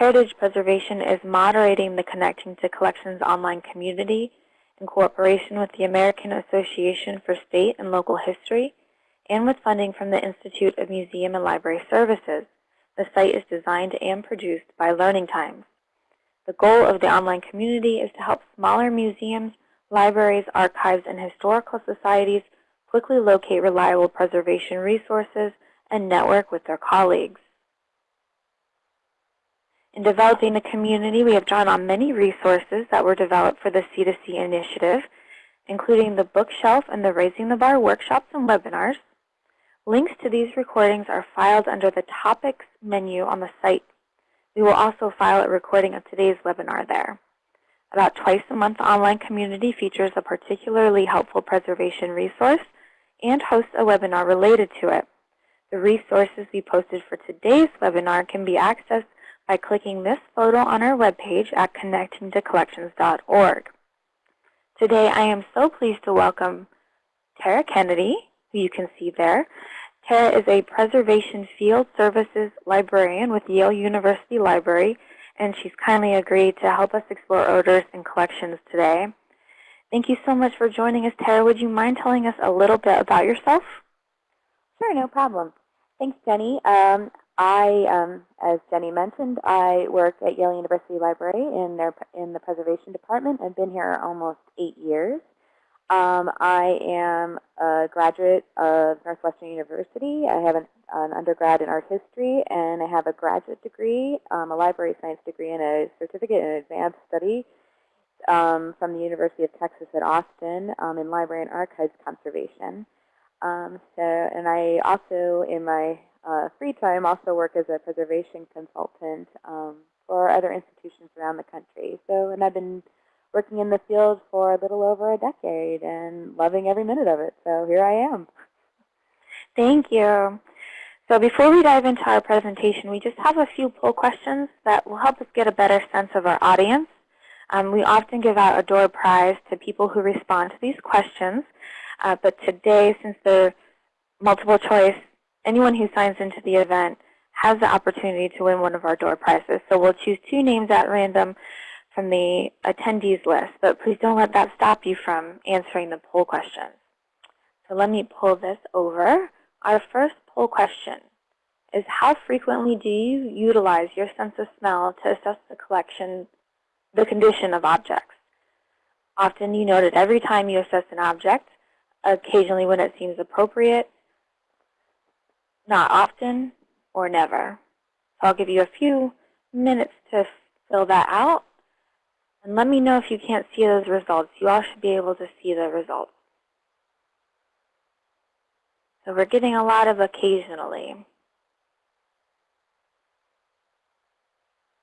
Heritage preservation is moderating the Connecting to Collections online community in cooperation with the American Association for State and Local History and with funding from the Institute of Museum and Library Services. The site is designed and produced by Learning Times. The goal of the online community is to help smaller museums, libraries, archives, and historical societies quickly locate reliable preservation resources and network with their colleagues. In developing the community, we have drawn on many resources that were developed for the C2C initiative, including the bookshelf and the Raising the Bar workshops and webinars. Links to these recordings are filed under the Topics menu on the site. We will also file a recording of today's webinar there. About twice a month, online community features a particularly helpful preservation resource and hosts a webinar related to it. The resources we posted for today's webinar can be accessed by clicking this photo on our webpage at connectingtocollections.org. Today I am so pleased to welcome Tara Kennedy, who you can see there. Tara is a Preservation Field Services Librarian with Yale University Library, and she's kindly agreed to help us explore odors in collections today. Thank you so much for joining us, Tara. Would you mind telling us a little bit about yourself? Sure, no problem. Thanks, Jenny. Um, I, um, as Jenny mentioned, I work at Yale University Library in their in the preservation department. I've been here almost eight years. Um, I am a graduate of Northwestern University. I have an, an, undergrad in art history, and I have a graduate degree, um, a library science degree, and a certificate in advanced study um, from the University of Texas at Austin um, in library and archives conservation. Um, so, and I also, in my uh, free time, also work as a preservation consultant um, for other institutions around the country. So, and I've been working in the field for a little over a decade and loving every minute of it. So here I am. Thank you. So before we dive into our presentation, we just have a few poll questions that will help us get a better sense of our audience. Um, we often give out a door prize to people who respond to these questions. Uh, but today, since they're multiple choice, anyone who signs into the event has the opportunity to win one of our door prizes. So we'll choose two names at random from the attendees list, but please don't let that stop you from answering the poll questions. So let me pull this over. Our first poll question is how frequently do you utilize your sense of smell to assess the collection the condition of objects. Often you note it every time you assess an object, occasionally when it seems appropriate, not often, or never. So I'll give you a few minutes to fill that out. And let me know if you can't see those results. You all should be able to see the results. So we're getting a lot of occasionally.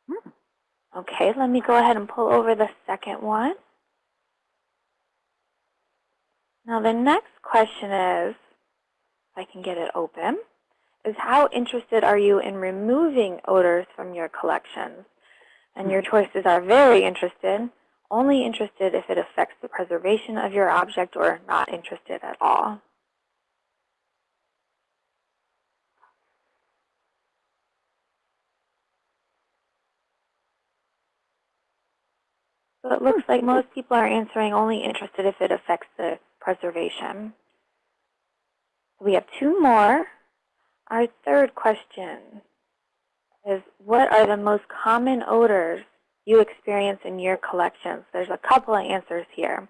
Hmm. Okay, let me go ahead and pull over the second one. Now the next question is, if I can get it open, is how interested are you in removing odors from your collections? And your hmm. choices are very interested, only interested if it affects the preservation of your object, or not interested at all. So it looks hmm. like most people are answering only interested if it affects the preservation. We have two more. Our third question is what are the most common odors you experience in your collections? There's a couple of answers here.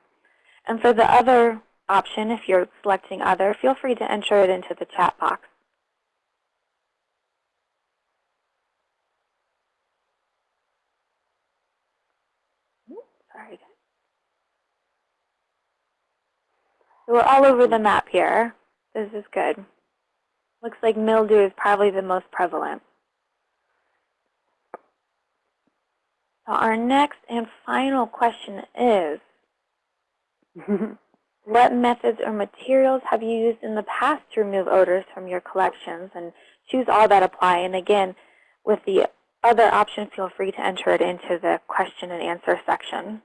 And for the other option, if you're selecting other, feel free to enter it into the chat box. Sorry. We're all over the map here. This is good. Looks like mildew is probably the most prevalent. So our next and final question is, what methods or materials have you used in the past to remove odors from your collections? And choose all that apply. And again, with the other option, feel free to enter it into the question and answer section.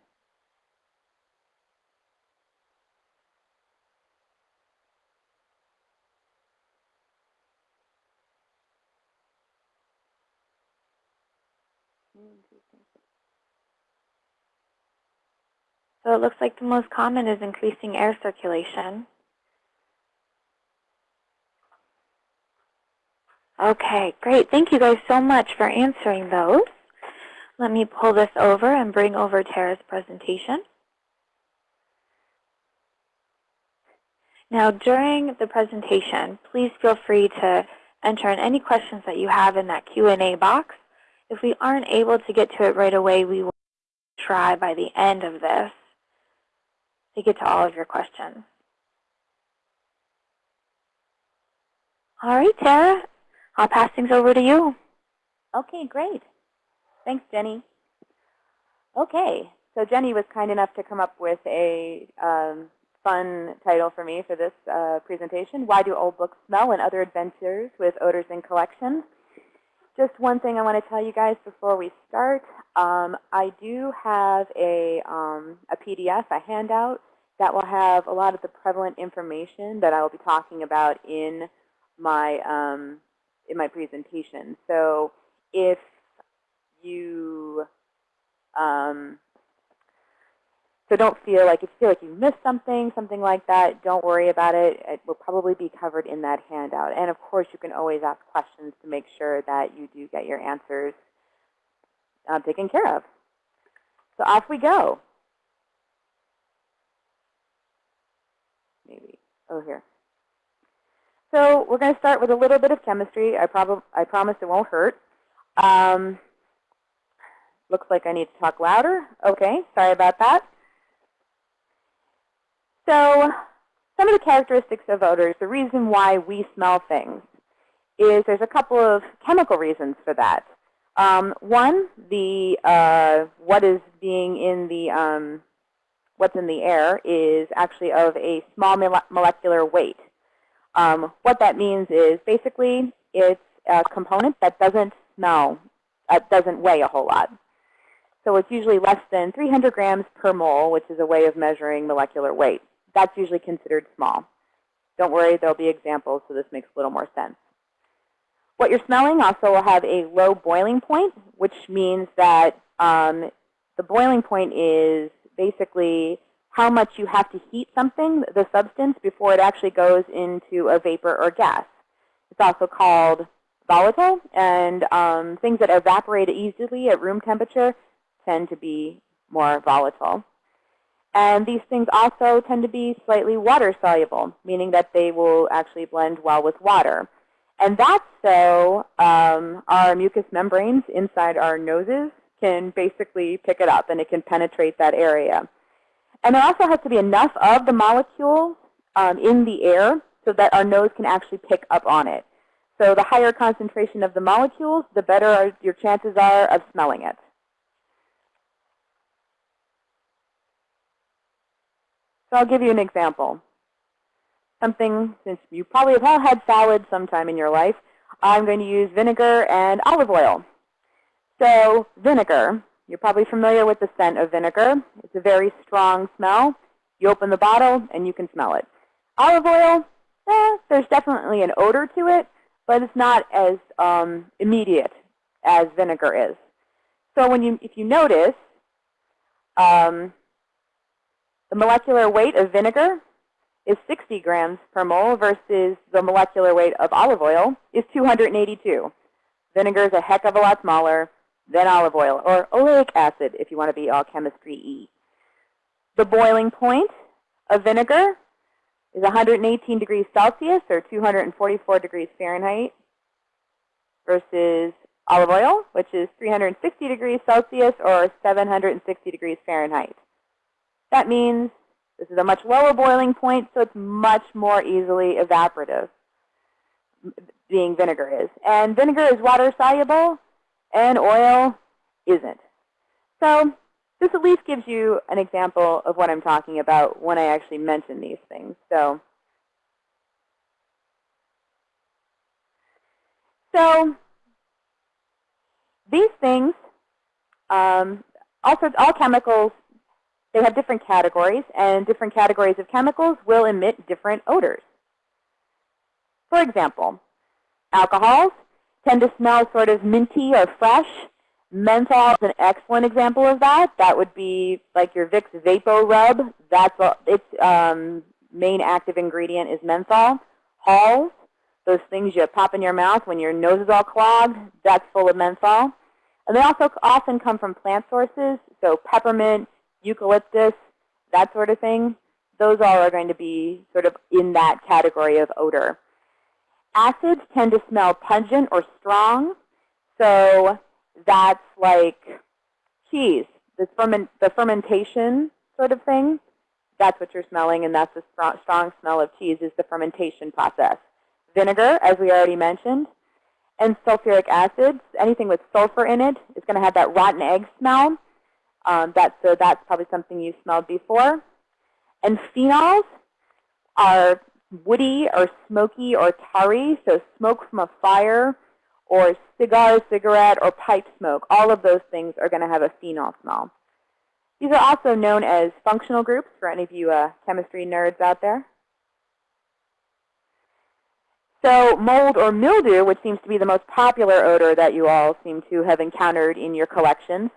So it looks like the most common is increasing air circulation. Okay, great. Thank you guys so much for answering those. Let me pull this over and bring over Tara's presentation. Now, during the presentation, please feel free to enter in any questions that you have in that Q&A box. If we aren't able to get to it right away, we will try by the end of this to get to all of your questions. All right, Tara, I'll pass things over to you. Okay, great. Thanks, Jenny. Okay, so Jenny was kind enough to come up with a um, fun title for me for this uh, presentation, Why Do Old Books Smell and Other Adventures with Odors in Collections. Just one thing I want to tell you guys before we start. Um, I do have a, um, a PDF, a handout, that will have a lot of the prevalent information that I will be talking about in my, um, in my presentation. So if you um, so don't feel like if you feel like you missed something, something like that, don't worry about it. It will probably be covered in that handout. And of course, you can always ask questions to make sure that you do get your answers um, taken care of. So off we go. Maybe, oh here. So we're going to start with a little bit of chemistry. I, prob I promise it won't hurt. Um, looks like I need to talk louder. Okay, sorry about that. So some of the characteristics of odors, the reason why we smell things, is there's a couple of chemical reasons for that. Um, one, the uh, what is being in the um, what's in the air is actually of a small molecular weight. Um, what that means is basically it's a component that doesn't smell, uh, doesn't weigh a whole lot. So it's usually less than 300 grams per mole, which is a way of measuring molecular weight that's usually considered small. Don't worry, there'll be examples, so this makes a little more sense. What you're smelling also will have a low boiling point, which means that um, the boiling point is basically how much you have to heat something, the substance, before it actually goes into a vapor or gas. It's also called volatile, and um, things that evaporate easily at room temperature tend to be more volatile. And these things also tend to be slightly water soluble, meaning that they will actually blend well with water. And that's so um, our mucous membranes inside our noses can basically pick it up and it can penetrate that area. And there also has to be enough of the molecules um, in the air so that our nose can actually pick up on it. So the higher concentration of the molecules, the better your chances are of smelling it. So I'll give you an example. Something, since you probably have all had salad sometime in your life, I'm going to use vinegar and olive oil. So vinegar, you're probably familiar with the scent of vinegar. It's a very strong smell. You open the bottle and you can smell it. Olive oil, eh, there's definitely an odor to it, but it's not as um, immediate as vinegar is. So when you, if you notice, um, the molecular weight of vinegar is 60 grams per mole versus the molecular weight of olive oil is 282. Vinegar is a heck of a lot smaller than olive oil, or oleic acid if you want to be all chemistry-y. The boiling point of vinegar is 118 degrees Celsius or 244 degrees Fahrenheit versus olive oil, which is 360 degrees Celsius or 760 degrees Fahrenheit. That means this is a much lower boiling point, so it's much more easily evaporative, being vinegar is. And vinegar is water soluble, and oil isn't. So this at least gives you an example of what I'm talking about when I actually mention these things. So, so these things, um, also all chemicals they have different categories, and different categories of chemicals will emit different odors. For example, alcohols tend to smell sort of minty or fresh. Menthol is an excellent example of that. That would be like your Vicks VapoRub. That's a, its um, main active ingredient is menthol. Halls, those things you pop in your mouth when your nose is all clogged, that's full of menthol. And they also often come from plant sources, so peppermint, eucalyptus, that sort of thing. Those all are going to be sort of in that category of odor. Acids tend to smell pungent or strong. So that's like cheese, the, ferment, the fermentation sort of thing. That's what you're smelling, and that's the strong, strong smell of cheese is the fermentation process. Vinegar, as we already mentioned, and sulfuric acids, anything with sulfur in it is going to have that rotten egg smell. Um, that, so that's probably something you've smelled before. And phenols are woody or smoky or tarry, so smoke from a fire or cigar, cigarette, or pipe smoke. All of those things are going to have a phenol smell. These are also known as functional groups for any of you uh, chemistry nerds out there. So mold or mildew, which seems to be the most popular odor that you all seem to have encountered in your collections,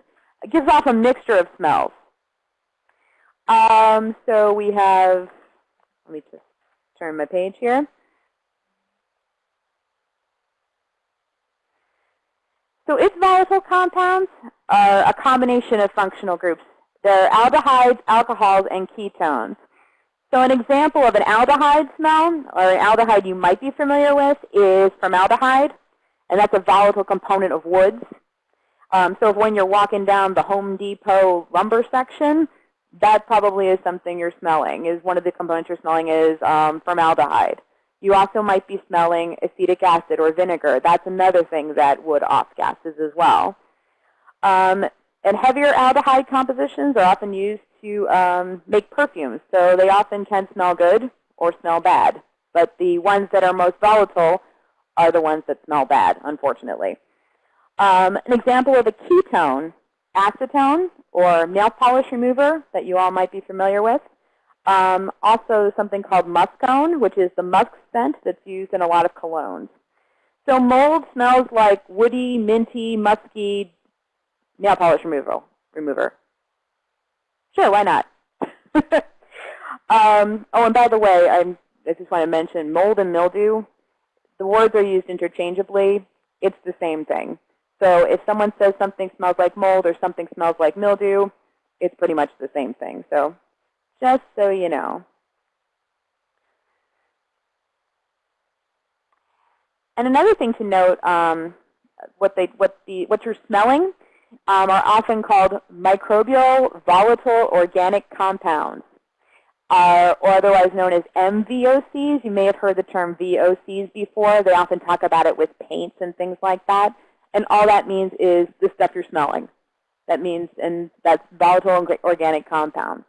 gives off a mixture of smells. Um, so we have, let me just turn my page here. So its volatile compounds are a combination of functional groups. They're aldehydes, alcohols, and ketones. So an example of an aldehyde smell, or an aldehyde you might be familiar with, is formaldehyde, and that's a volatile component of woods. Um, so if when you're walking down the Home Depot lumber section, that probably is something you're smelling, is one of the components you're smelling is um, formaldehyde. You also might be smelling acetic acid or vinegar. That's another thing that would off gases as well. Um, and heavier aldehyde compositions are often used to um, make perfumes. So they often can smell good or smell bad. But the ones that are most volatile are the ones that smell bad, unfortunately. Um, an example of a ketone, acetone, or nail polish remover that you all might be familiar with. Um, also something called muscone, which is the musk scent that's used in a lot of colognes. So mold smells like woody, minty, musky nail polish removal, remover. Sure, why not? um, oh, and by the way, I'm, I just want to mention mold and mildew. The words are used interchangeably. It's the same thing. So if someone says something smells like mold or something smells like mildew, it's pretty much the same thing. So just so you know. And another thing to note, um, what they, what the, what you're smelling um, are often called microbial volatile organic compounds, uh, or otherwise known as MVOCs. You may have heard the term VOCs before. They often talk about it with paints and things like that. And all that means is the stuff you're smelling. That means, and that's volatile organic compounds.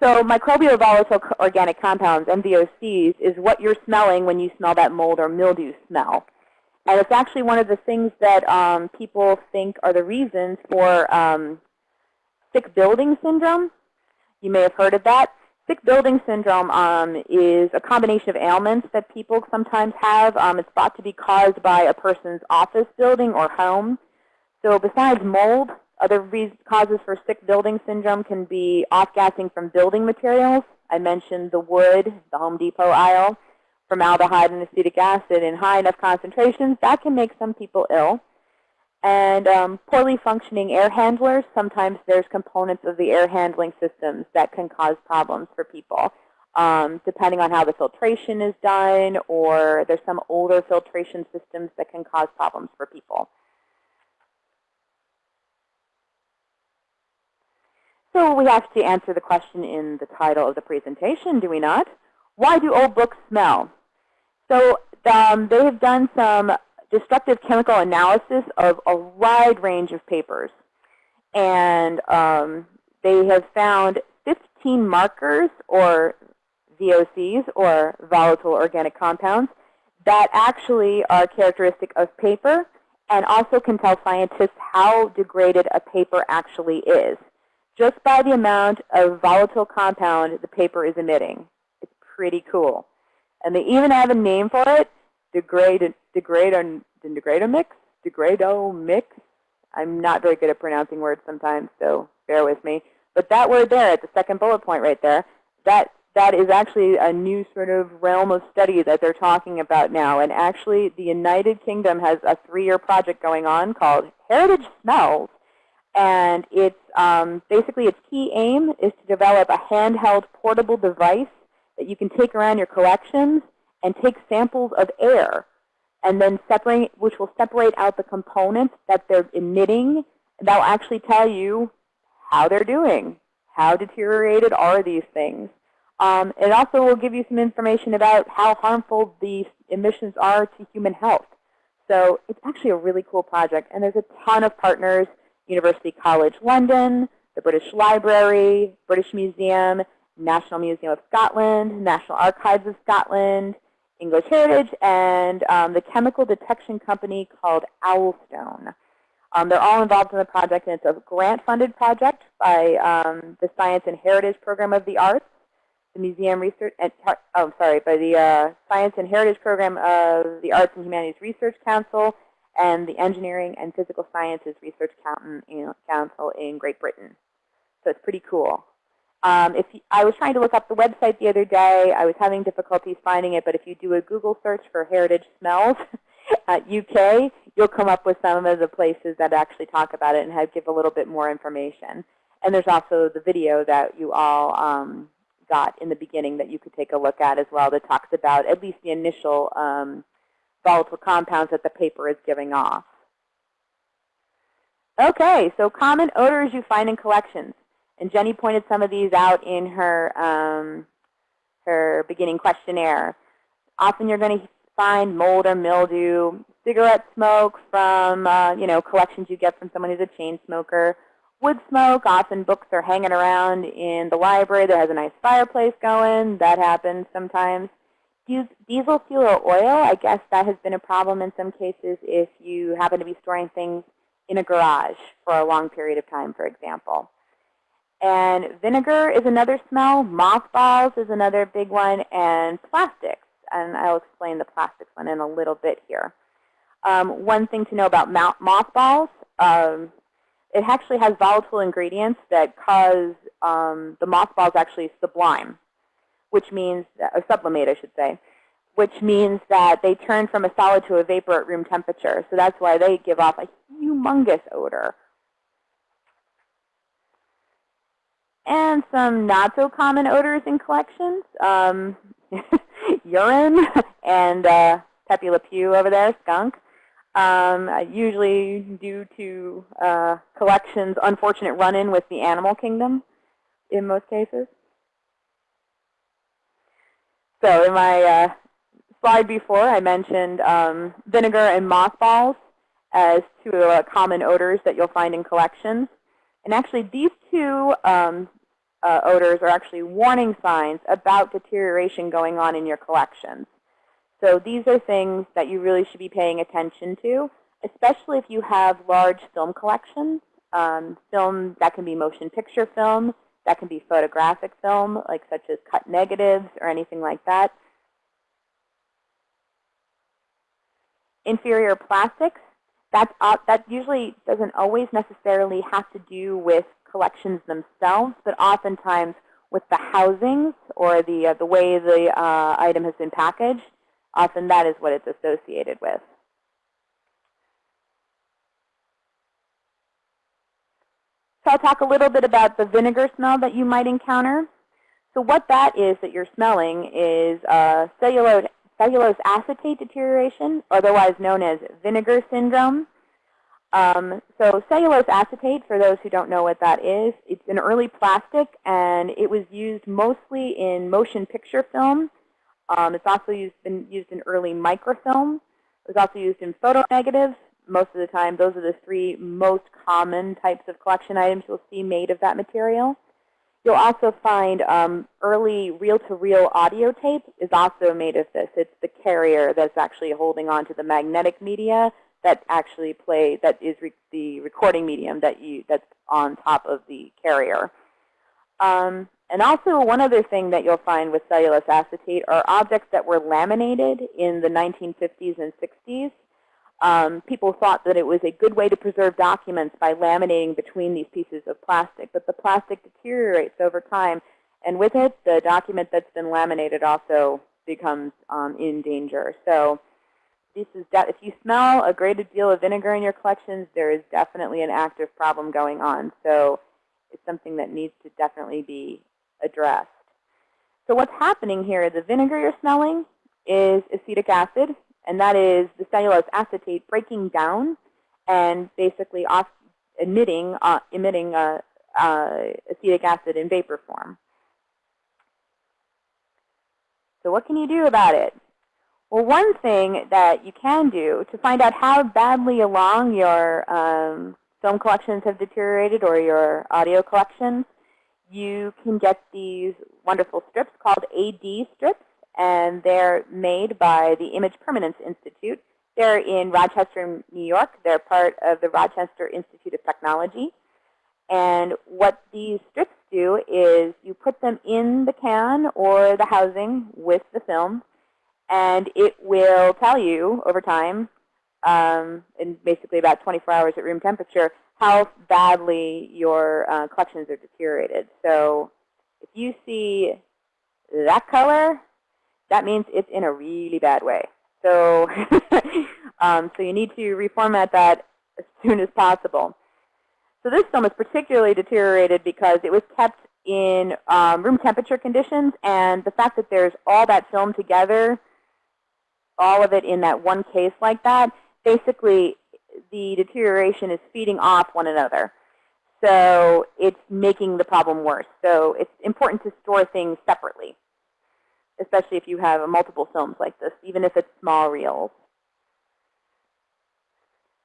So microbial volatile organic compounds, MVOCs, is what you're smelling when you smell that mold or mildew smell. And it's actually one of the things that um, people think are the reasons for um, sick building syndrome. You may have heard of that. Sick building syndrome um, is a combination of ailments that people sometimes have. Um, it's thought to be caused by a person's office building or home. So besides mold, other causes for sick building syndrome can be off-gassing from building materials. I mentioned the wood, the Home Depot aisle, formaldehyde and acetic acid in high enough concentrations. That can make some people ill. And um, poorly functioning air handlers, sometimes there's components of the air handling systems that can cause problems for people. Um, depending on how the filtration is done, or there's some older filtration systems that can cause problems for people. So we have to answer the question in the title of the presentation, do we not? Why do old books smell? So um, they have done some destructive chemical analysis of a wide range of papers. And um, they have found 15 markers, or VOCs, or volatile organic compounds, that actually are characteristic of paper and also can tell scientists how degraded a paper actually is just by the amount of volatile compound the paper is emitting. It's pretty cool. And they even have a name for it, degrade, degrade, degradomics, degrado mix. I'm not very good at pronouncing words sometimes, so bear with me. But that word there at the second bullet point right there, that that is actually a new sort of realm of study that they're talking about now. And actually, the United Kingdom has a three-year project going on called Heritage Smells. And it's um, basically its key aim is to develop a handheld portable device that you can take around your collections and take samples of air and then separate, which will separate out the components that they're emitting. That will actually tell you how they're doing. How deteriorated are these things? Um, it also will give you some information about how harmful these emissions are to human health. So it's actually a really cool project. And there's a ton of partners, University College London, the British Library, British Museum, National Museum of Scotland, National Archives of Scotland, English Heritage, and um, the chemical detection company called Owlstone. Um, they're all involved in the project, and it's a grant-funded project by um, the Science and Heritage Program of the Arts the Museum Research, and, oh, sorry, by the uh, Science and Heritage Program of the Arts and Humanities Research Council and the Engineering and Physical Sciences Research Council in Great Britain. So it's pretty cool. Um, if you, I was trying to look up the website the other day, I was having difficulties finding it, but if you do a Google search for Heritage Smells at UK, you'll come up with some of the places that actually talk about it and have, give a little bit more information. And there's also the video that you all um, got in the beginning that you could take a look at as well that talks about at least the initial um, volatile compounds that the paper is giving off. Okay, so common odors you find in collections. And Jenny pointed some of these out in her, um, her beginning questionnaire. Often you're going to find mold or mildew, cigarette smoke from uh, you know collections you get from someone who's a chain smoker, wood smoke. Often books are hanging around in the library that has a nice fireplace going. That happens sometimes. Diesel fuel or oil, I guess that has been a problem in some cases if you happen to be storing things in a garage for a long period of time, for example. And vinegar is another smell. Mothballs is another big one. And plastics. And I'll explain the plastics one in a little bit here. Um, one thing to know about mothballs, um, it actually has volatile ingredients that cause um, the mothballs actually sublime, which means, or sublimate, I should say, which means that they turn from a solid to a vapor at room temperature. So that's why they give off a humongous odor. And some not so common odors in collections, um, urine and uh, Pepe Le Pew over there, skunk um, usually due to uh, collections' unfortunate run-in with the animal kingdom in most cases. So in my uh, slide before, I mentioned um, vinegar and mothballs as two uh, common odors that you'll find in collections. And actually, these two um, uh, odors are actually warning signs about deterioration going on in your collections. So these are things that you really should be paying attention to, especially if you have large film collections. Um, film that can be motion picture film, that can be photographic film, like such as cut negatives or anything like that. Inferior plastics, that's, uh, that usually doesn't always necessarily have to do with collections themselves, but oftentimes with the housings or the, uh, the way the uh, item has been packaged. Often that is what it's associated with. So I'll talk a little bit about the vinegar smell that you might encounter. So what that is that you're smelling is uh, cellulose, cellulose acetate deterioration, otherwise known as vinegar syndrome. Um, so cellulose acetate, for those who don't know what that is, it's an early plastic, and it was used mostly in motion picture film um, it's also used, been used in early microfilm. It was also used in photo negatives. Most of the time, those are the three most common types of collection items you'll see made of that material. You'll also find um, early reel-to-reel -reel audio tape is also made of this. It's the carrier that's actually holding on to the magnetic media that actually play that is re the recording medium that you that's on top of the carrier. Um, and also one other thing that you'll find with cellulose acetate are objects that were laminated in the 1950s and 60s. Um, people thought that it was a good way to preserve documents by laminating between these pieces of plastic. But the plastic deteriorates over time, and with it, the document that's been laminated also becomes um, in danger. So this is if you smell a great deal of vinegar in your collections, there is definitely an active problem going on. So it's something that needs to definitely be addressed. So what's happening here, the vinegar you're smelling is acetic acid, and that is the cellulose acetate breaking down and basically off emitting, uh, emitting uh, uh, acetic acid in vapor form. So what can you do about it? Well, one thing that you can do to find out how badly along your um, film collections have deteriorated or your audio collections, you can get these wonderful strips called AD strips and they're made by the Image Permanence Institute. They're in Rochester, New York. They're part of the Rochester Institute of Technology. And what these strips do is you put them in the can or the housing with the film, and it will tell you over time, um, in basically about 24 hours at room temperature, how badly your uh, collections are deteriorated. So if you see that color, that means it's in a really bad way. So, um, so you need to reformat that as soon as possible. So this film is particularly deteriorated because it was kept in um, room temperature conditions, and the fact that there's all that film together, all of it in that one case like that, basically the deterioration is feeding off one another. So it's making the problem worse. So it's important to store things separately especially if you have multiple films like this, even if it's small reels.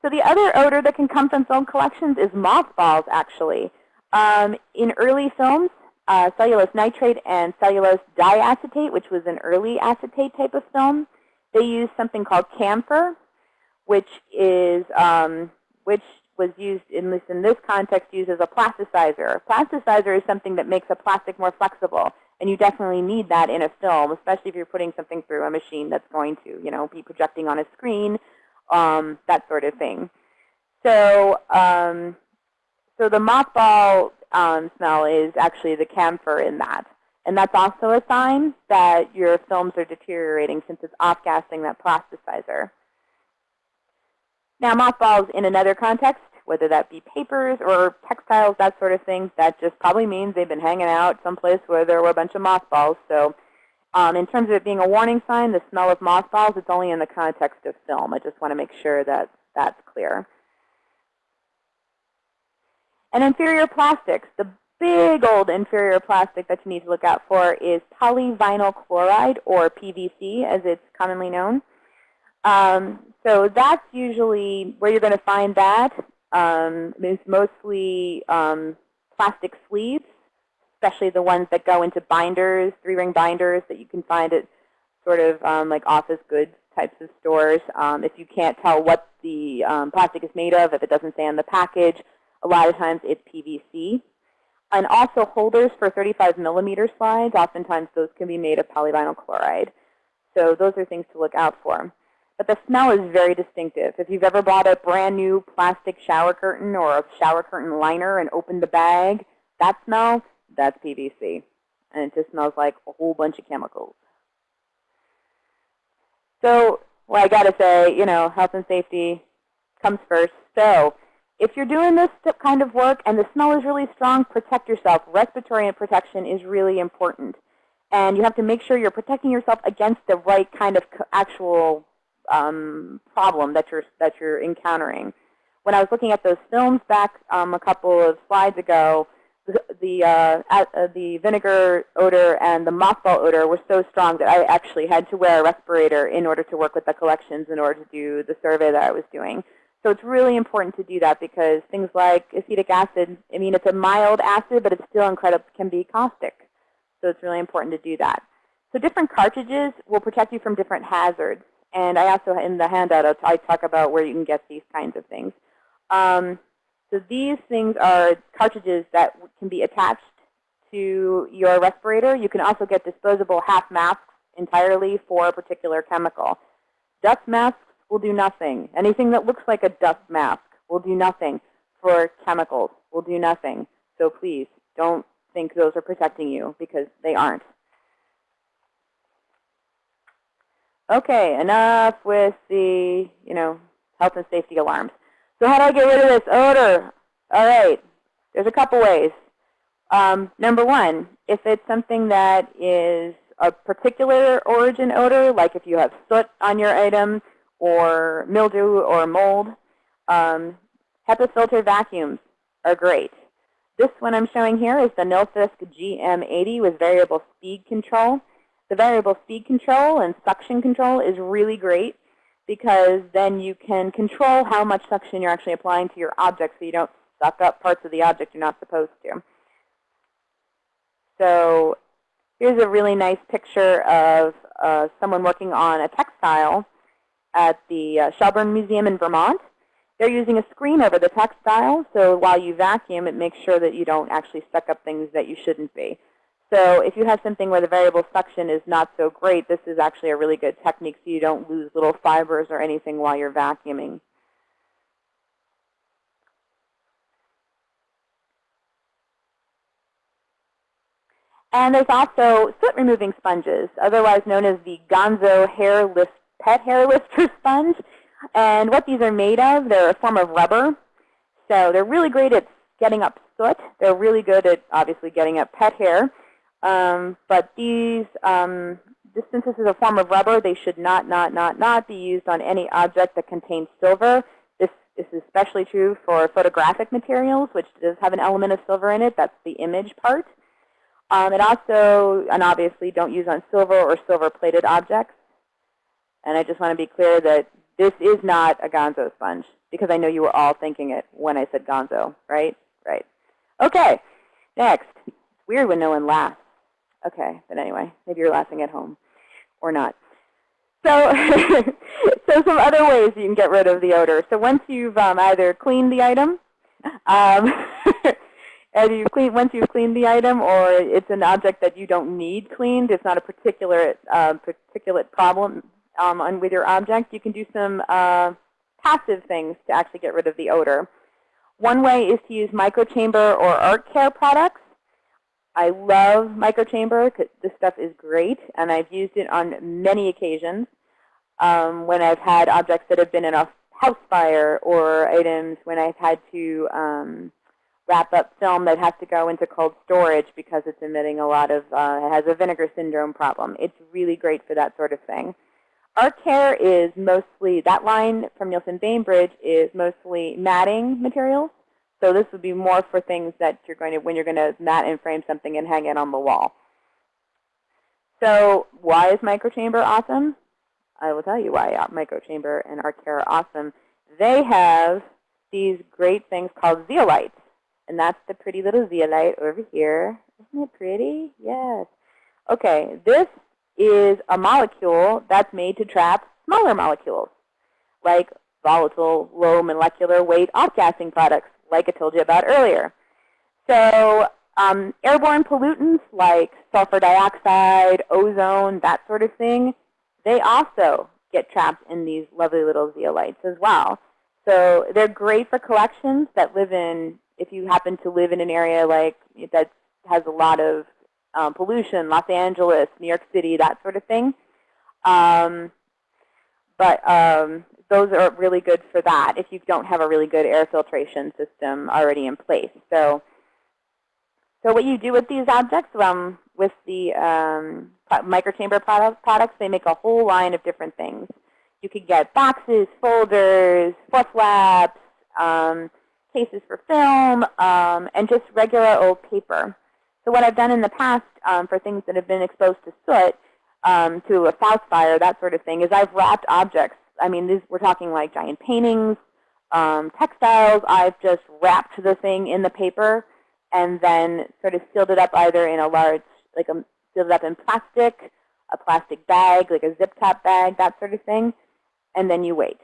So the other odor that can come from film collections is mothballs, actually. Um, in early films, uh, cellulose nitrate and cellulose diacetate, which was an early acetate type of film, they used something called camphor, which is um, which was used in this in this context used as a plasticizer. A plasticizer is something that makes a plastic more flexible. And you definitely need that in a film, especially if you're putting something through a machine that's going to, you know, be projecting on a screen, um, that sort of thing. So, um, so the mothball um, smell is actually the camphor in that. And that's also a sign that your films are deteriorating since it's off-gassing that plasticizer. Now, mothballs in another context whether that be papers or textiles, that sort of thing, that just probably means they've been hanging out someplace where there were a bunch of mothballs. So um, in terms of it being a warning sign, the smell of mothballs, it's only in the context of film. I just want to make sure that that's clear. And inferior plastics. The big old inferior plastic that you need to look out for is polyvinyl chloride, or PVC as it's commonly known. Um, so that's usually where you're going to find that um, it's mostly um, plastic sleeves, especially the ones that go into binders, three-ring binders that you can find at sort of um, like office goods types of stores. Um, if you can't tell what the um, plastic is made of, if it doesn't say on the package, a lot of times it's PVC. And also holders for 35 millimeter slides, oftentimes those can be made of polyvinyl chloride. So those are things to look out for. But the smell is very distinctive. If you've ever bought a brand new plastic shower curtain or a shower curtain liner and opened the bag, that smell, that's PVC. And it just smells like a whole bunch of chemicals. So, well, I got to say, you know, health and safety comes first. So if you're doing this kind of work and the smell is really strong, protect yourself. Respiratory protection is really important. And you have to make sure you're protecting yourself against the right kind of actual um, problem that you're that you're encountering. When I was looking at those films back um, a couple of slides ago, the the, uh, uh, the vinegar odor and the mothball odor were so strong that I actually had to wear a respirator in order to work with the collections in order to do the survey that I was doing. So it's really important to do that because things like acetic acid, I mean, it's a mild acid, but it's still incredible, can be caustic. So it's really important to do that. So different cartridges will protect you from different hazards. And I also, in the handout, I talk about where you can get these kinds of things. Um, so these things are cartridges that can be attached to your respirator. You can also get disposable half masks entirely for a particular chemical. Dust masks will do nothing. Anything that looks like a dust mask will do nothing. For chemicals will do nothing. So please don't think those are protecting you because they aren't. Okay, enough with the, you know, health and safety alarms. So how do I get rid of this odor? All right, there's a couple ways. Um, number one, if it's something that is a particular origin odor, like if you have soot on your item or mildew or mold, um, HEPA filter vacuums are great. This one I'm showing here is the Nilfisk GM80 with variable speed control. The variable speed control and suction control is really great because then you can control how much suction you're actually applying to your object so you don't suck up parts of the object you're not supposed to. So here's a really nice picture of uh, someone working on a textile at the uh, Shelburne Museum in Vermont. They're using a screen over the textile, so while you vacuum, it makes sure that you don't actually suck up things that you shouldn't be. So if you have something where the variable suction is not so great, this is actually a really good technique so you don't lose little fibers or anything while you're vacuuming. And there's also soot removing sponges, otherwise known as the Gonzo hair lift, pet hair lifter sponge. And what these are made of, they're a form of rubber. So they're really great at getting up soot. They're really good at obviously getting up pet hair. Um, but these, um, since this is a form of rubber, they should not, not, not, not be used on any object that contains silver. This, this is especially true for photographic materials, which does have an element of silver in it. That's the image part. Um, it also, and obviously, don't use on silver or silver-plated objects. And I just want to be clear that this is not a gonzo sponge, because I know you were all thinking it when I said gonzo, right? Right. Okay, next. It's weird when no one laughs. Okay, but anyway, maybe you're laughing at home or not. So, so some other ways you can get rid of the odor. So once you've um, either cleaned the item, um, and you clean once you've cleaned the item, or it's an object that you don't need cleaned, it's not a particular uh, particulate problem um, on, with your object, you can do some uh, passive things to actually get rid of the odor. One way is to use microchamber or art care products. I love microchamber this stuff is great, and I've used it on many occasions um, when I've had objects that have been in a house fire or items when I've had to um, wrap up film that has to go into cold storage because it's emitting a lot of, uh, it has a vinegar syndrome problem. It's really great for that sort of thing. ArtCare is mostly, that line from Nielsen Bainbridge is mostly matting materials. So this would be more for things that you're going to, when you're going to mat and frame something and hang it on the wall. So why is microchamber awesome? I will tell you why uh, microchamber and art care are awesome. They have these great things called zeolites. And that's the pretty little zeolite over here. Isn't it pretty? Yes. Okay, this is a molecule that's made to trap smaller molecules, like volatile, low molecular weight off-gassing products like I told you about earlier. So um, airborne pollutants like sulfur dioxide, ozone, that sort of thing, they also get trapped in these lovely little zeolites as well. So they're great for collections that live in, if you happen to live in an area like that has a lot of um, pollution, Los Angeles, New York City, that sort of thing. Um, but um, those are really good for that if you don't have a really good air filtration system already in place. So, so what you do with these objects, um, with the um, microchamber product, products, they make a whole line of different things. You could get boxes, folders, flaps, um, cases for film, um, and just regular old paper. So what I've done in the past um, for things that have been exposed to soot, um, to a south fire, that sort of thing, is I've wrapped objects I mean, these, we're talking like giant paintings, um, textiles. I've just wrapped the thing in the paper and then sort of sealed it up either in a large, like a, sealed it up in plastic, a plastic bag, like a zip top bag, that sort of thing, and then you wait.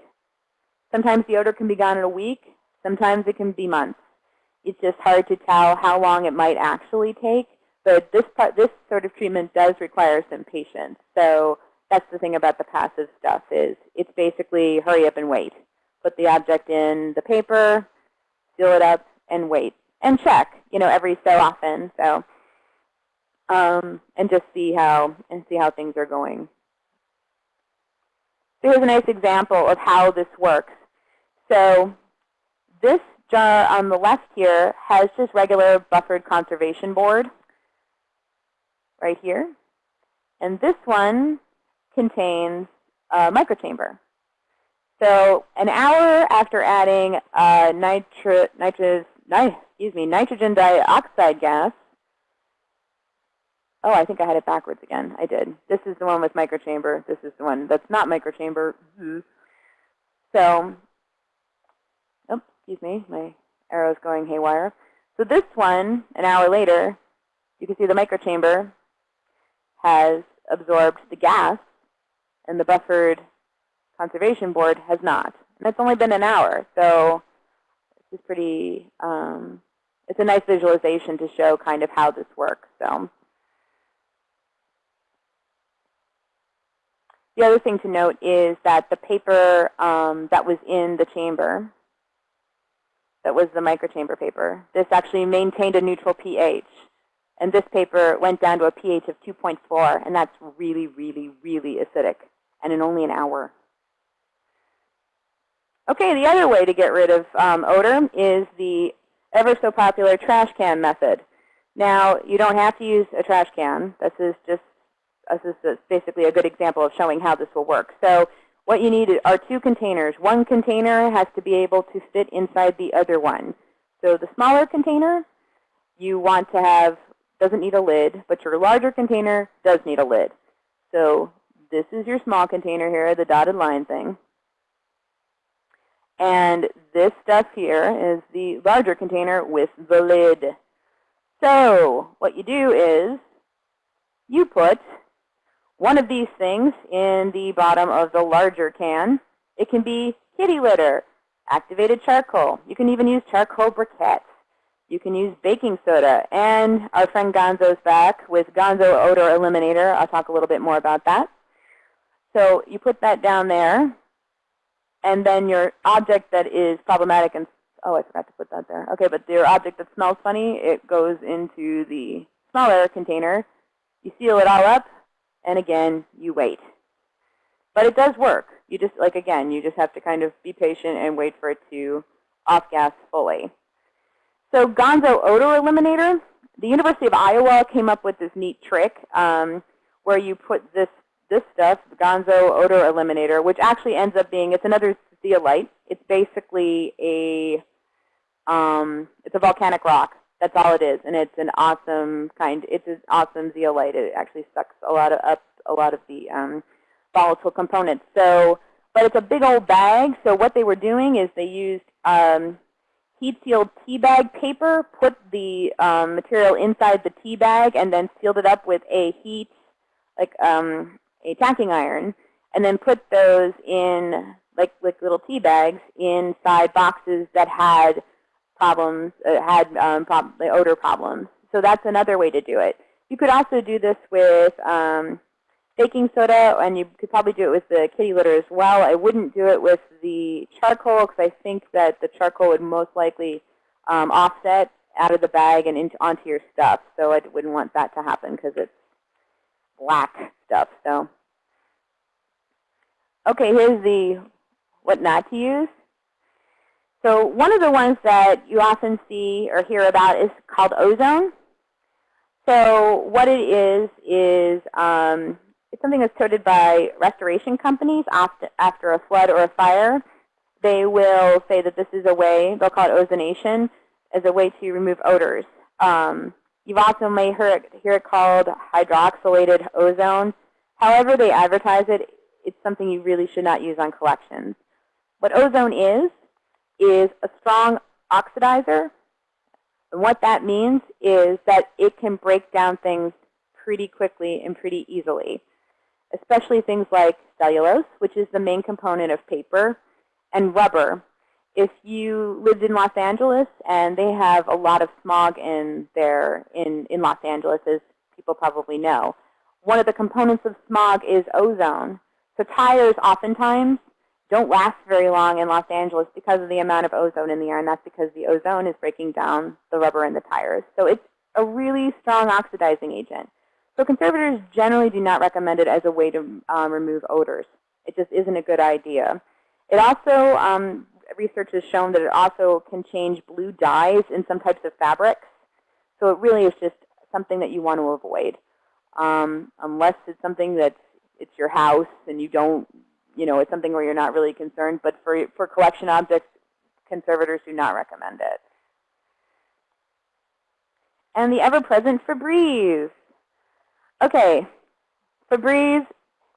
Sometimes the odor can be gone in a week. Sometimes it can be months. It's just hard to tell how long it might actually take. But this part, this sort of treatment does require some patience. So that's the thing about the passive stuff is it's basically hurry up and wait. Put the object in the paper, seal it up, and wait. And check, you know, every so often. So um, and just see how and see how things are going. So here's a nice example of how this works. So this jar on the left here has just regular buffered conservation board right here. And this one contains a microchamber. So an hour after adding uh, nitri nitrous, ni excuse me, nitrogen dioxide gas, oh, I think I had it backwards again. I did. This is the one with microchamber. This is the one that's not microchamber. Mm-hmm. So, oh, excuse me, my arrow's going haywire. So this one, an hour later, you can see the microchamber has absorbed the gas, and the buffered conservation board has not. And it's only been an hour, so is pretty, um, it's a nice visualization to show kind of how this works. So The other thing to note is that the paper um, that was in the chamber, that was the microchamber paper, this actually maintained a neutral pH. And this paper went down to a pH of 2.4, and that's really, really, really acidic, and in only an hour. Okay, the other way to get rid of um, odor is the ever so popular trash can method. Now, you don't have to use a trash can. This is just this is basically a good example of showing how this will work. So what you need are two containers. One container has to be able to fit inside the other one. So the smaller container you want to have doesn't need a lid, but your larger container does need a lid. So this is your small container here, the dotted line thing. And this stuff here is the larger container with the lid. So what you do is you put one of these things in the bottom of the larger can. It can be kitty litter, activated charcoal. You can even use charcoal briquettes. You can use baking soda. And our friend Gonzo's back with Gonzo Odor Eliminator. I'll talk a little bit more about that. So you put that down there. And then your object that is problematic and oh, I forgot to put that there. Okay, but your object that smells funny, it goes into the smaller container. You seal it all up, and again, you wait. But it does work. You just, like again, you just have to kind of be patient and wait for it to off-gas fully. So Gonzo Odor Eliminator, the University of Iowa came up with this neat trick um, where you put this, this stuff, Gonzo Odor Eliminator, which actually ends up being, it's another zeolite. It's basically a, um, it's a volcanic rock. That's all it is, and it's an awesome kind. It's an awesome zeolite. It actually sucks a lot of up a lot of the um, volatile components. So, but it's a big old bag. So what they were doing is they used um, heat-sealed tea bag paper, put the um, material inside the tea bag, and then sealed it up with a heat, like um, a tacking iron, and then put those in like like little tea bags inside boxes that had problems, uh, had um, prob odor problems. So that's another way to do it. You could also do this with um, baking soda, and you could probably do it with the kitty litter as well. I wouldn't do it with the charcoal because I think that the charcoal would most likely um, offset out of the bag and into, onto your stuff. So I wouldn't want that to happen because it's black stuff. So, okay, here's the what not to use. So one of the ones that you often see or hear about is called ozone. So what it is is um, it's something that's toted by restoration companies after, after a flood or a fire. They will say that this is a way, they'll call it ozonation, as a way to remove odors. Um, you've also may hear it, hear it called hydroxylated ozone. However they advertise it, it's something you really should not use on collections. What ozone is, is a strong oxidizer. And what that means is that it can break down things pretty quickly and pretty easily, especially things like cellulose, which is the main component of paper, and rubber. If you lived in Los Angeles, and they have a lot of smog in there in, in Los Angeles, as people probably know, one of the components of smog is ozone. So tires oftentimes don't last very long in Los Angeles because of the amount of ozone in the air, and that's because the ozone is breaking down the rubber in the tires. So it's a really strong oxidizing agent. So conservators generally do not recommend it as a way to um, remove odors. It just isn't a good idea. It also, um, research has shown that it also can change blue dyes in some types of fabrics. So it really is just something that you want to avoid. Um, unless it's something that it's your house and you don't, you know, it's something where you're not really concerned. But for, for collection objects, conservators do not recommend it. And the ever-present Febreze. Okay, Febreze,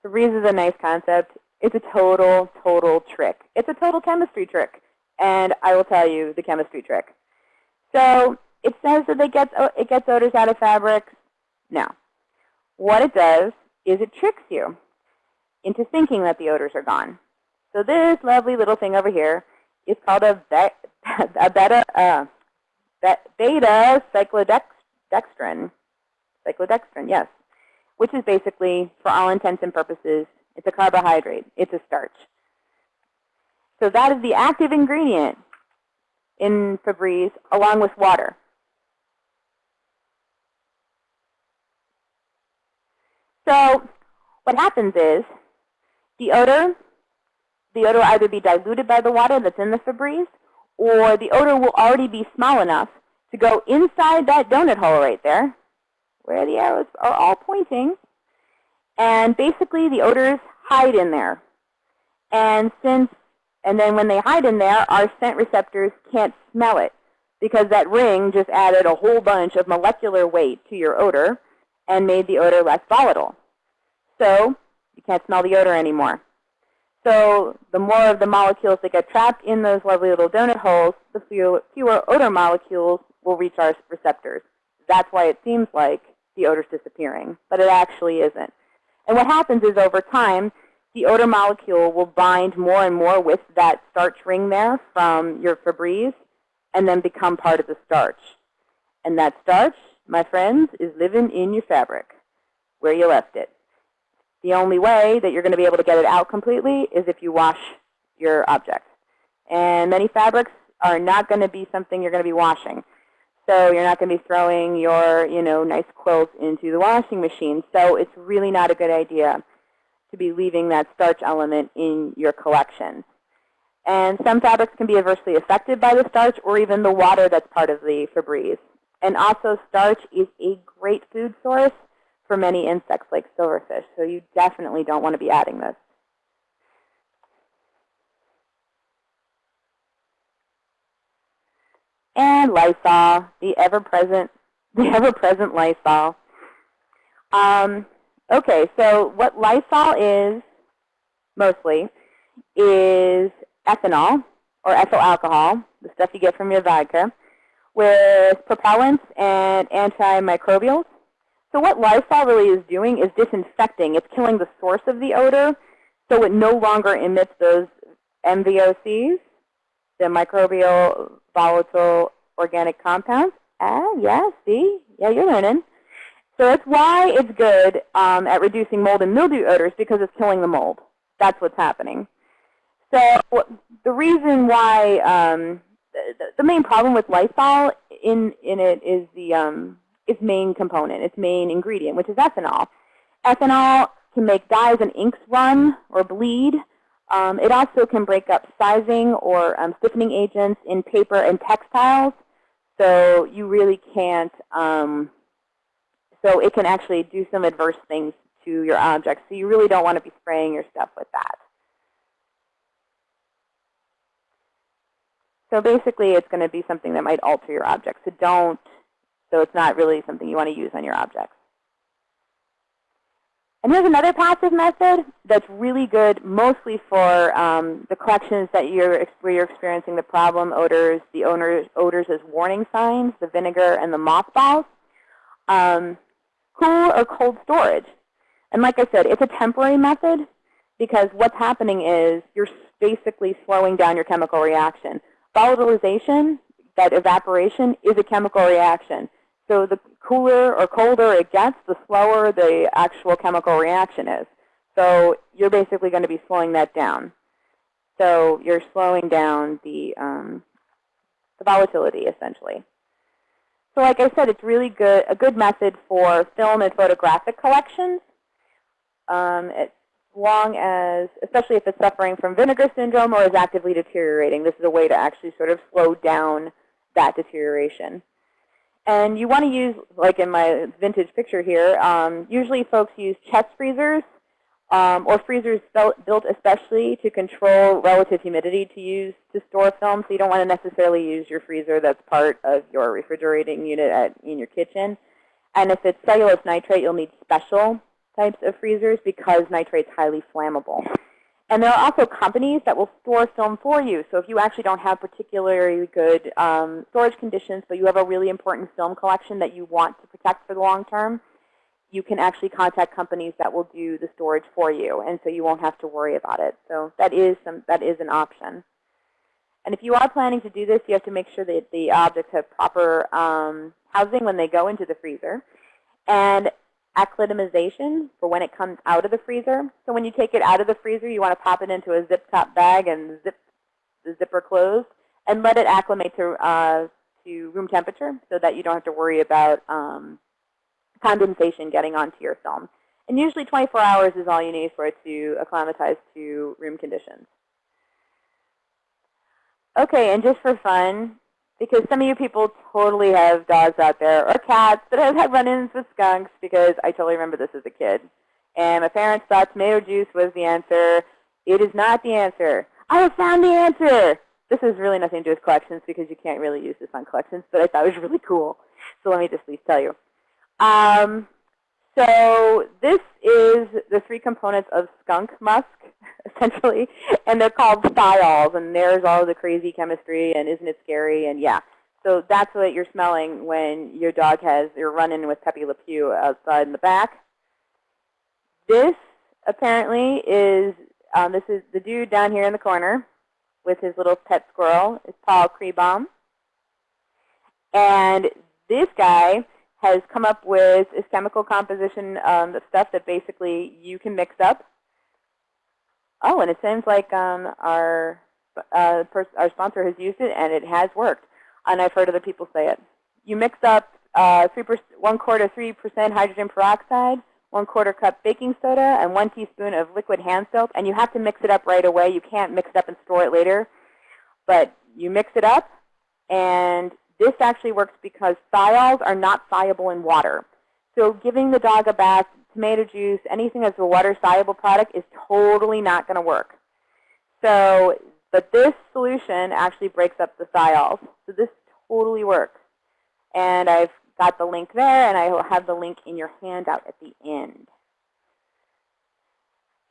Febreze is a nice concept. It's a total, total trick. It's a total chemistry trick. And I will tell you the chemistry trick. So it says that it gets, it gets odors out of fabrics. No. What it does is it tricks you into thinking that the odors are gone. So this lovely little thing over here is called a, a beta, uh, beta cyclodextrin. Cyclodextrin, yes. Which is basically, for all intents and purposes, it's a carbohydrate. It's a starch. So that is the active ingredient in Febreze along with water. So what happens is the odor, the odor will either be diluted by the water that's in the Febreze, or the odor will already be small enough to go inside that donut hole right there, where the arrows are all pointing. And basically the odors hide in there. And since and then when they hide in there, our scent receptors can't smell it because that ring just added a whole bunch of molecular weight to your odor and made the odor less volatile. So you can't smell the odor anymore. So the more of the molecules that get trapped in those lovely little donut holes, the fewer, odor molecules will reach our receptors. That's why it seems like the odor's disappearing, but it actually isn't. And what happens is over time, the odor molecule will bind more and more with that starch ring there from your Febreze and then become part of the starch. And that starch, my friends, is living in your fabric where you left it. The only way that you're going to be able to get it out completely is if you wash your object. And many fabrics are not going to be something you're going to be washing. So you're not going to be throwing your you know, nice quilts into the washing machine. So it's really not a good idea to be leaving that starch element in your collection. And some fabrics can be adversely affected by the starch or even the water that's part of the Febreze. And also starch is a great food source for many insects like silverfish. So you definitely don't want to be adding this. And Lysol, the ever-present, the ever-present Lysol. Um, okay, so what Lysol is mostly is ethanol or ethyl alcohol, the stuff you get from your vodka, with propellants and antimicrobials. So what Lysol really is doing is disinfecting. It's killing the source of the odor, so it no longer emits those MVOCs, the microbial volatile organic compounds. Ah, yeah, see? Yeah, you're learning. So that's why it's good um, at reducing mold and mildew odors because it's killing the mold. That's what's happening. So the reason why um, the, the, main problem with Lysol in in it is the um, its main component, its main ingredient, which is ethanol. Ethanol can make dyes and inks run or bleed. Um, it also can break up sizing or um, stiffening agents in paper and textiles. So you really can't, um, so it can actually do some adverse things to your objects. So you really don't want to be spraying your stuff with that. So basically, it's going to be something that might alter your object. So don't so it's not really something you want to use on your objects. And here's another passive method that's really good mostly for um, the collections that you're, where you're experiencing the problem odors, the odors, odors as warning signs, the vinegar and the mothballs. Um, cool or cold storage. And like I said, it's a temporary method because what's happening is you're basically slowing down your chemical reaction. Volatilization, that evaporation, is a chemical reaction. So the cooler or colder it gets, the slower the actual chemical reaction is. So you're basically going to be slowing that down. So you're slowing down the, um, the volatility, essentially. So like I said, it's really good a good method for film and photographic collections. Um, as long as, especially if it's suffering from vinegar syndrome or is actively deteriorating, this is a way to actually sort of slow down that deterioration. And you want to use, like in my vintage picture here, um, usually folks use chest freezers um, or freezers built especially to control relative humidity to use to store film. So you don't want to necessarily use your freezer that's part of your refrigerating unit at, in your kitchen. And if it's cellulose nitrate, you'll need special types of freezers because nitrate's highly flammable. And there are also companies that will store film for you. So if you actually don't have particularly good um, storage conditions, but you have a really important film collection that you want to protect for the long term, you can actually contact companies that will do the storage for you, and so you won't have to worry about it. So that is some that is an option. And if you are planning to do this, you have to make sure that the objects have proper um, housing when they go into the freezer, and acclimatization for when it comes out of the freezer. So when you take it out of the freezer, you want to pop it into a zip top bag and zip the zipper closed, and let it acclimate to uh, to room temperature, so that you don't have to worry about um, condensation getting onto your film. And usually 24 hours is all you need for it to acclimatize to room conditions. Okay, and just for fun, because some of you people totally have dogs out there, or cats, that have had run-ins with skunks, because I totally remember this as a kid. And my parents thought tomato juice was the answer. It is not the answer. I have found the answer! This has really nothing to do with collections, because you can't really use this on collections, but I thought it was really cool. So let me just at least tell you. Um, so this is the three components of skunk musk, essentially, and they're called thiols, and there's all the crazy chemistry, and isn't it scary, and yeah. So that's what you're smelling when your dog has, you're running with Pepe Le Pew outside in the back. This apparently is, um, this is the dude down here in the corner with his little pet squirrel, is Paul Krebaum. And this guy has come up with this chemical composition um, stuff that basically you can mix up. Oh, and it seems like um, our uh, our sponsor has used it, and it has worked. And I've heard other people say it. You mix up uh, three one quarter 3% hydrogen peroxide, one quarter cup baking soda, and one teaspoon of liquid hand soap. And you have to mix it up right away. You can't mix it up and store it later. But you mix it up, and this actually works because thiols are not soluble in water. So giving the dog a bath, tomato juice, anything that's a water-soluble product is totally not going to work. So, but this solution actually breaks up the thiols. So this totally works. And I've got the link there, and I will have the link in your handout at the end.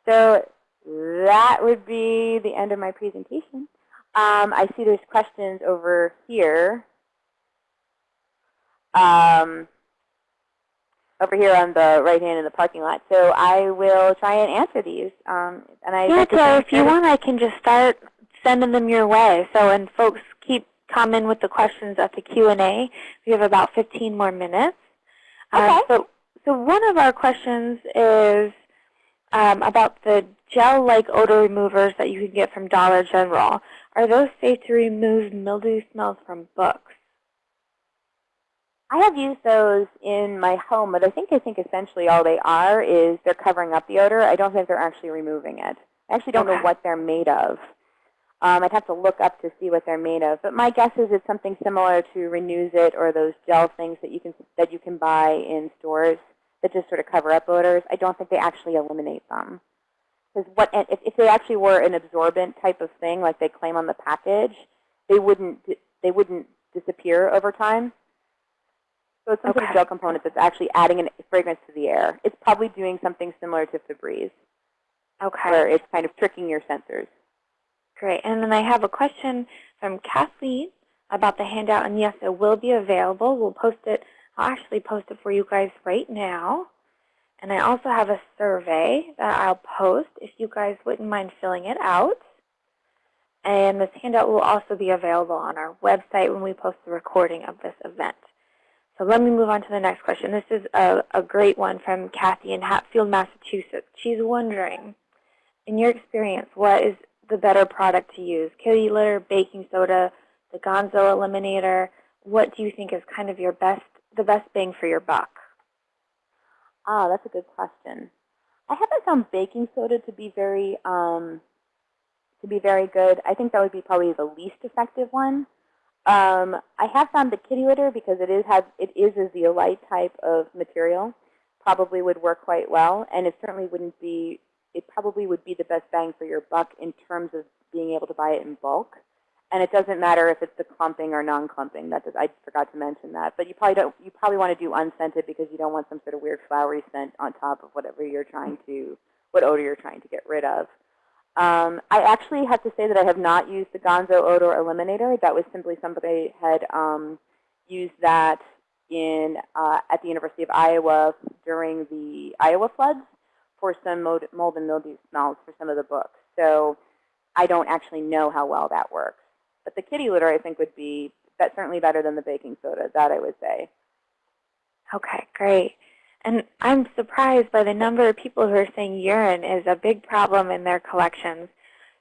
So that would be the end of my presentation. Um, I see there's questions over here um, over here on the right hand in the parking lot. So I will try and answer these. Um, and I yeah, so if you want, I can just start sending them your way. So and folks keep coming with the questions at the Q&A, we have about 15 more minutes. Um, okay. so, so one of our questions is um, about the gel-like odor removers that you can get from Dollar General. Are those safe to remove mildew smells from books? I have used those in my home, but I think I think essentially all they are is they're covering up the odor. I don't think they're actually removing it. I actually don't okay. know what they're made of. Um, I'd have to look up to see what they're made of. But my guess is it's something similar to Renuzit or those gel things that you can that you can buy in stores that just sort of cover up odors. I don't think they actually eliminate them. Because what if, if they actually were an absorbent type of thing, like they claim on the package, they wouldn't they wouldn't disappear over time. So it's some okay. sort of gel component that's actually adding a fragrance to the air. It's probably doing something similar to Febreze. Okay. Where it's kind of tricking your sensors. Great. And then I have a question from Kathleen about the handout. And yes, it will be available. We'll post it. I'll actually post it for you guys right now. And I also have a survey that I'll post if you guys wouldn't mind filling it out. And this handout will also be available on our website when we post the recording of this event. So let me move on to the next question. This is a, a great one from Kathy in Hatfield, Massachusetts. She's wondering, in your experience, what is the better product to use? Kitty litter, baking soda, the Gonzo Eliminator? What do you think is kind of your best, the best bang for your buck? Ah, that's a good question. I haven't found baking soda to be very um, to be very good. I think that would be probably the least effective one. Um, I have found the kitty litter because it is has it is a zeolite type of material, probably would work quite well, and it certainly wouldn't be. It probably would be the best bang for your buck in terms of being able to buy it in bulk. And it doesn't matter if it's the clumping or non-clumping. That does, I forgot to mention that. But you probably don't. You probably want to do unscented because you don't want some sort of weird flowery scent on top of whatever you're trying to, what odor you're trying to get rid of. Um, I actually have to say that I have not used the Gonzo Odor Eliminator. That was simply somebody had um, used that in uh, at the University of Iowa during the Iowa floods for some mold, mold and mildew smells for some of the books. So I don't actually know how well that works. But the kitty litter, I think, would be that's certainly better than the baking soda. That I would say. Okay, great. And I'm surprised by the number of people who are saying urine is a big problem in their collections.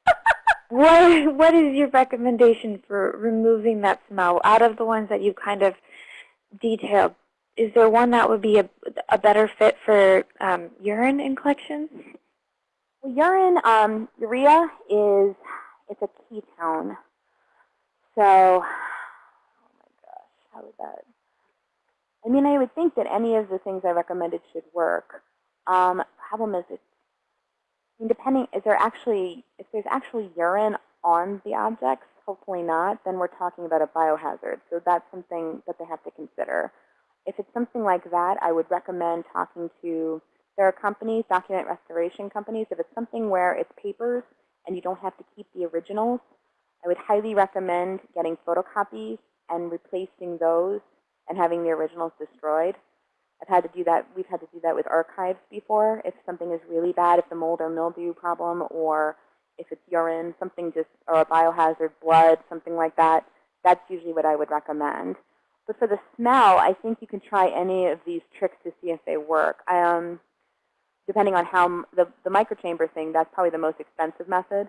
what What is your recommendation for removing that smell out of the ones that you kind of detailed? Is there one that would be a, a better fit for um, urine in collections? Well, urine, um, urea is it's a ketone. So, oh my gosh, how would that? I mean, I would think that any of the things I recommended should work. Um, problem is, it's I mean, depending, is there actually, if there's actually urine on the objects, hopefully not, then we're talking about a biohazard. So that's something that they have to consider. If it's something like that, I would recommend talking to, there are companies, document restoration companies, if it's something where it's papers and you don't have to keep the originals, I would highly recommend getting photocopies and replacing those and having the originals destroyed. I've had to do that. We've had to do that with archives before. If something is really bad, if the mold or mildew problem, or if it's urine, something just, or a biohazard, blood, something like that, that's usually what I would recommend. But for the smell, I think you can try any of these tricks to see if they work. Um, depending on how the, the microchamber thing, that's probably the most expensive method.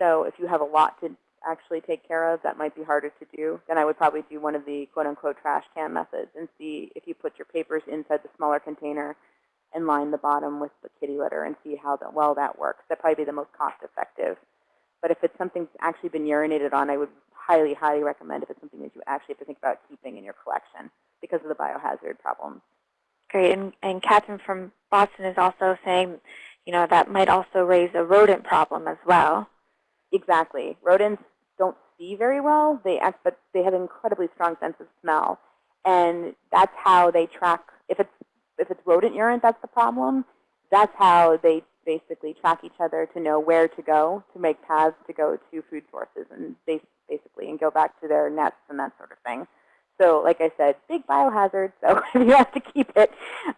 So if you have a lot to actually take care of, that might be harder to do, then I would probably do one of the quote-unquote trash can methods and see if you put your papers inside the smaller container and line the bottom with the kitty litter and see how that, well that works. That'd probably be the most cost-effective. But if it's something that's actually been urinated on, I would highly, highly recommend if it's something that you actually have to think about keeping in your collection because of the biohazard problems. Great. And, and Catherine from Boston is also saying, you know, that might also raise a rodent problem as well. Exactly. Rodents don't see very well. They act, but they have an incredibly strong sense of smell, and that's how they track. If it's if it's rodent urine, that's the problem. That's how they basically track each other to know where to go to make paths to go to food sources and they basically and go back to their nests and that sort of thing. So, like I said, big biohazard. So if you have to keep it,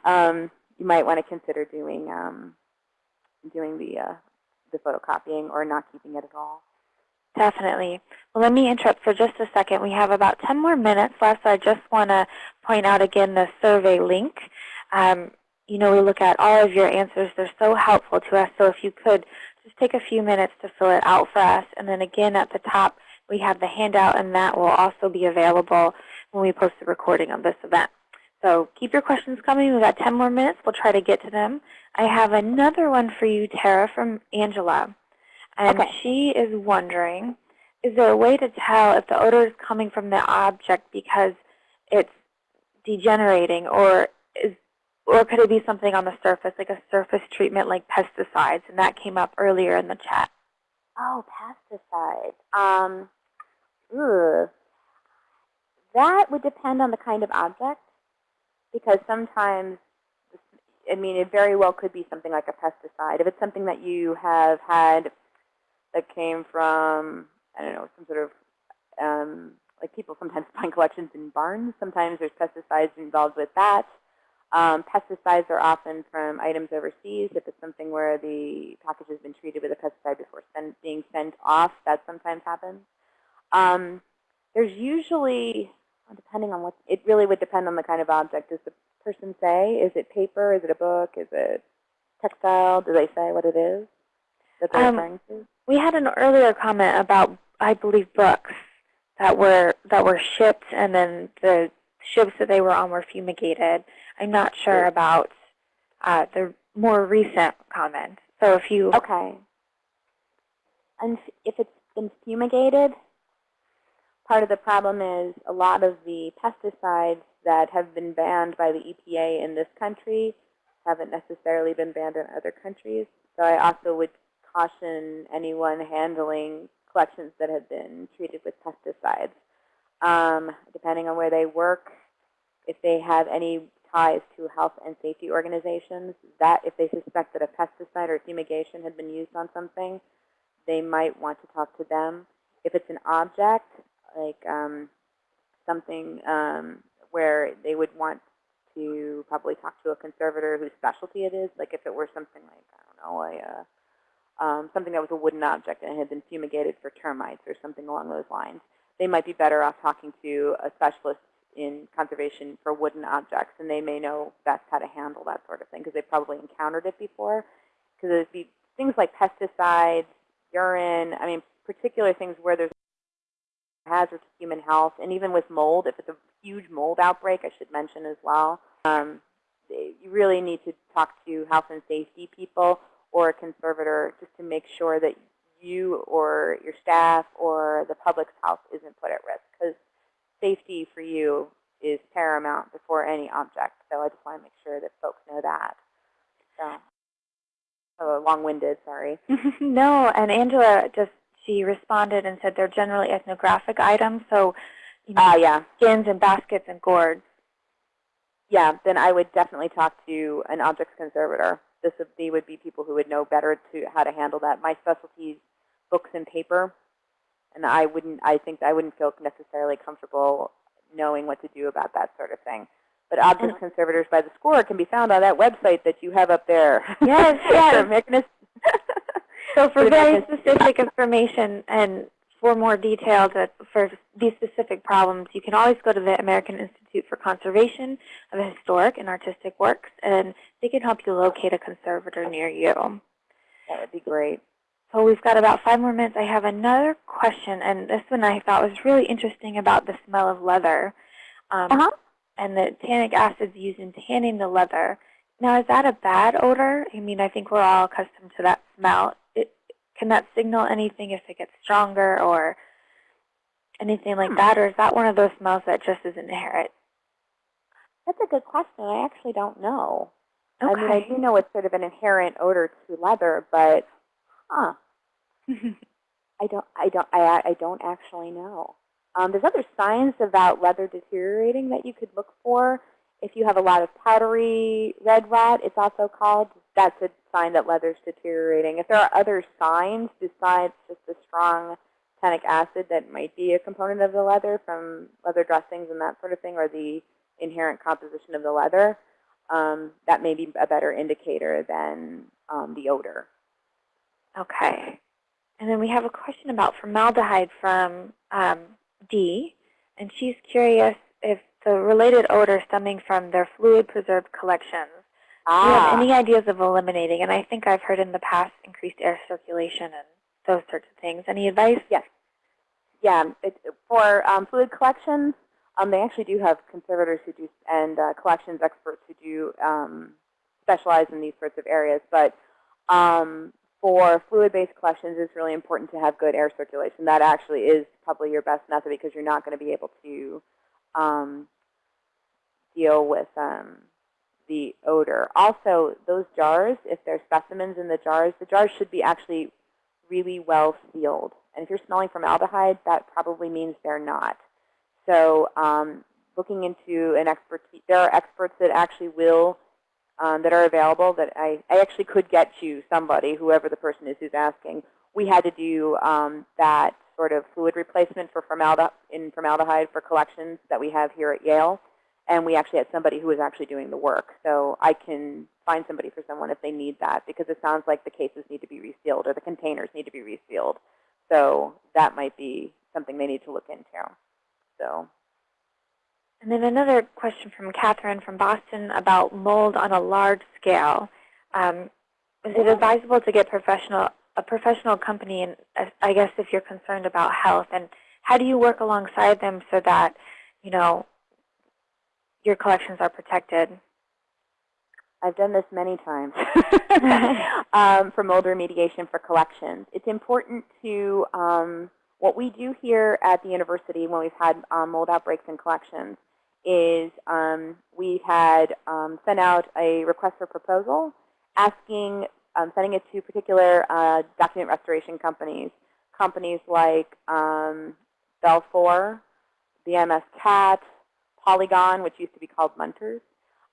um, you might want to consider doing um, doing the uh, the photocopying or not keeping it at all. Definitely. Well, let me interrupt for just a second. We have about 10 more minutes left, so I just want to point out again the survey link. Um, you know, we look at all of your answers. They're so helpful to us. So if you could just take a few minutes to fill it out for us. And then again at the top, we have the handout, and that will also be available when we post the recording of this event. So keep your questions coming. We've got 10 more minutes. We'll try to get to them. I have another one for you, Tara, from Angela. And okay. she is wondering, is there a way to tell if the odor is coming from the object because it's degenerating or is or could it be something on the surface, like a surface treatment like pesticides? And that came up earlier in the chat. Oh, pesticides. Um, ugh. That would depend on the kind of object because sometimes, I mean, it very well could be something like a pesticide. If it's something that you have had that came from, I don't know, some sort of, um, like people sometimes find collections in barns. Sometimes there's pesticides involved with that. Um, pesticides are often from items overseas. If it's something where the package has been treated with a pesticide before send, being sent off, that sometimes happens. Um, there's usually, depending on what, it really would depend on the kind of object. Does the person say, is it paper, is it a book, is it textile? Do they say what it is that they're Um, referring to? We had an earlier comment about, I believe, books that were that were shipped, and then the ships that they were on were fumigated. I'm not sure about uh, the more recent comment. So if you, Okay. And if it's been fumigated, part of the problem is a lot of the pesticides that have been banned by the EPA in this country haven't necessarily been banned in other countries. So I also would caution anyone handling collections that have been treated with pesticides. Um, depending on where they work, if they have any ties to health and safety organizations, that if they suspect that a pesticide or fumigation had been used on something, they might want to talk to them. If it's an object, like um, something um, where they would want to probably talk to a conservator whose specialty it is, like if it were something like, I don't know, a, um, something that was a wooden object and had been fumigated for termites or something along those lines, they might be better off talking to a specialist in conservation for wooden objects, and they may know best how to handle that sort of thing because they've probably encountered it before. Because it'd be things like pesticides, urine, I mean, particular things where there's hazard to human health, and even with mold, if it's a huge mold outbreak, I should mention as well, um, you really need to talk to health and safety people or a conservator just to make sure that you or your staff or the public's health isn't put at risk. Because safety for you is paramount before any object. So I just want to make sure that folks know that. So, so long-winded, sorry. no, and Angela just, she responded and said they're generally ethnographic items, so you know, Ah, yeah. skins and baskets and gourds. Yeah, then I would definitely talk to an objects conservator. This would be, would be people who would know better to how to handle that. My specialty is books and paper, and I wouldn't. I think I wouldn't feel necessarily comfortable knowing what to do about that sort of thing. But objects conservators by the score can be found on that website that you have up there. Yes, yes. So for very specific information and for more details that- for these specific problems, you can always go to the American Institute for Conservation of Historic and Artistic Works, and they can help you locate a conservator near you. that would be great. So we've got about five more minutes. I have another question, and this one I thought was really interesting about the smell of leather um, Uh-huh. and the tannic acids used in tanning the leather. Now, is that a bad odor? I mean, I think we're all accustomed to that smell. It, can that signal anything if it gets stronger or anything like Hmm. that, or is that one of those smells that just is inherent? That's a good question. I actually don't know. Okay. I mean, I do know it's sort of an inherent odor to leather, but huh. I don't, I don't, I, I don't actually know. Um, there's other signs about leather deteriorating that you could look for. If you have a lot of powdery red rot, it's also called, that's a sign that leather's deteriorating. If there are other signs besides just the strong tannic acid that might be a component of the leather from leather dressings and that sort of thing, or the inherent composition of the leather, um, that may be a better indicator than um, the odor. Okay. And then we have a question about formaldehyde from um, Dee, and she's curious if the related odor stemming from their fluid preserved collections. Ah. Do you have any ideas of eliminating? And I think I've heard in the past increased air circulation and those sorts of things. Any advice? Yes. Yeah, it, for um, fluid collections, um, they actually do have conservators who do, and uh, collections experts who do um, specialize in these sorts of areas. But um, for fluid-based collections, it's really important to have good air circulation. That actually is probably your best method because you're not going to be able to um, deal with um, the odor. Also, those jars, if there's specimens in the jars, the jars should be actually really well sealed. And if you're smelling formaldehyde, that probably means they're not. So um, looking into an expertise, there are experts that actually will, um, that are available that I, I actually could get you somebody, whoever the person is who's asking. We had to do um, that sort of fluid replacement for formaldehyde, in formaldehyde for collections that we have here at Yale. And we actually had somebody who was actually doing the work. So I can find somebody for someone if they need that because it sounds like the cases need to be resealed or the containers need to be resealed. So that might be something they need to look into. So And then another question from Catherine from Boston about mold on a large scale. Um, is it advisable to get professional a professional company, and uh, I guess if you're concerned about health, and how do you work alongside them so that you know your collections are protected? I've done this many times um, for mold remediation for collections. It's important to, um, what we do here at the university when we've had um, mold outbreaks in collections is um, we've had um, sent out a request for proposal asking, um, sending it to particular uh, document restoration companies, companies like um, Belfor, BMS CAT, Polygon, which used to be called Munters,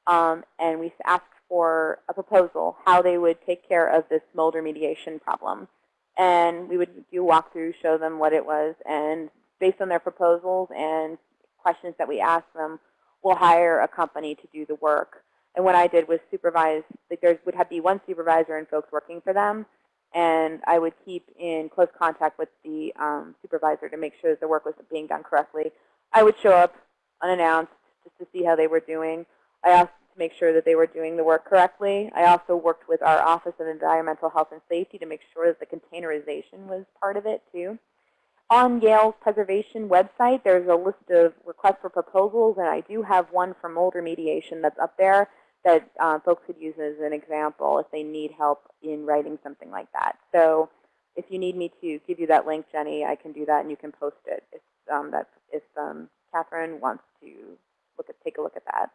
um, and we asked for a proposal how they would take care of this mold remediation problem. And we would do a walkthrough, show them what it was, and based on their proposals and questions that we asked them, we'll hire a company to do the work. And what I did was supervise, like there would have be one supervisor and folks working for them, and I would keep in close contact with the um, supervisor to make sure that the work was being done correctly. I would show up unannounced just to see how they were doing. I asked make sure that they were doing the work correctly. I also worked with our Office of Environmental Health and Safety to make sure that the containerization was part of it too. On Yale's preservation website, there's a list of requests for proposals, and I do have one for mold remediation that's up there that uh, folks could use as an example if they need help in writing something like that. So if you need me to give you that link, Jenny, I can do that, and you can post it if, um, that's, if um, Catherine wants to look at, take a look at that.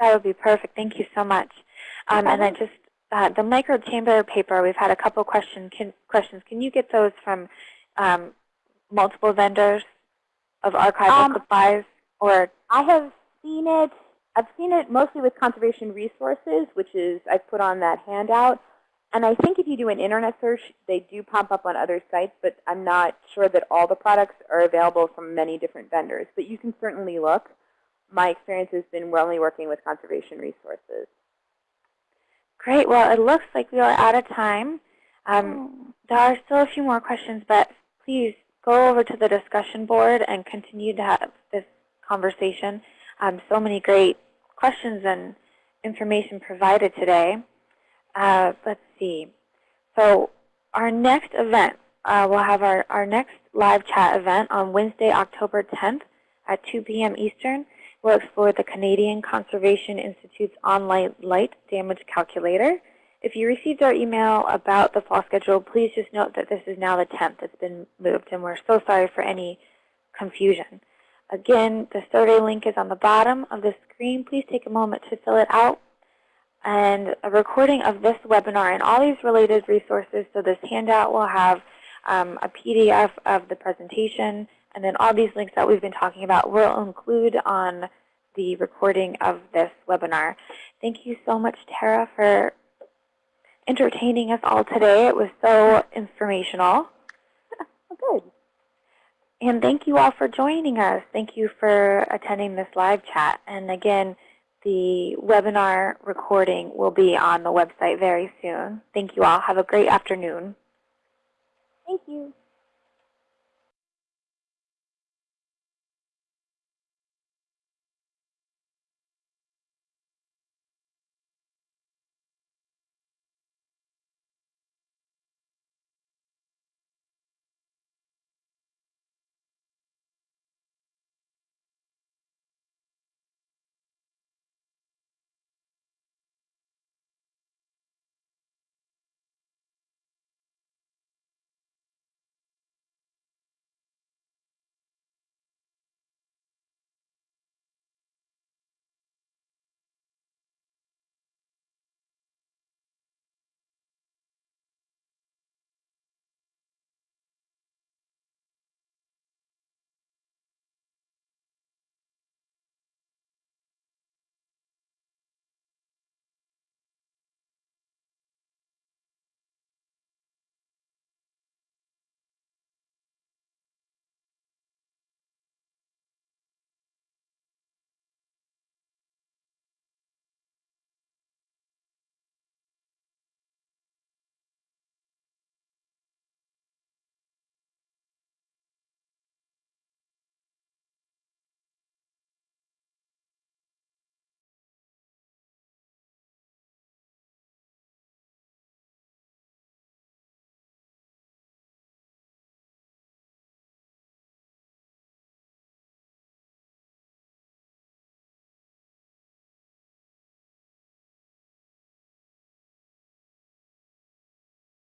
That would be perfect. Thank you so much. Um, and I just, uh, the micro chamber paper, we've had a couple question, can, questions. Can you get those from um, multiple vendors of archival Um, supplies? Or I have seen it. I've seen it mostly with conservation resources, which is I've put on that handout. And I think if you do an internet search, they do pop up on other sites, but I'm not sure that all the products are available from many different vendors. But you can certainly look. My experience has been we're only working with conservation resources. Great. Well, it looks like we are out of time. Um, there are still a few more questions, but please go over to the discussion board and continue to have this conversation. Um, so many great questions and information provided today. Uh, let's see. So our next event, uh, we'll have our, our next live chat event on Wednesday, October 10th at 2 p.m. Eastern. We'll explore the Canadian Conservation Institute's online light damage calculator. If you received our email about the fall schedule, please just note that this is now the 10th. It's been moved, and we're so sorry for any confusion. Again, the survey link is on the bottom of the screen. Please take a moment to fill it out. And a recording of this webinar and all these related resources, so this handout will have um, a PDF of the presentation, and then all these links that we've been talking about will include on the recording of this webinar. Thank you so much, Tara, for entertaining us all today. It was so informational. Good. And thank you all for joining us. Thank you for attending this live chat. And again, the webinar recording will be on the website very soon. Thank you all. Have a great afternoon. Thank you.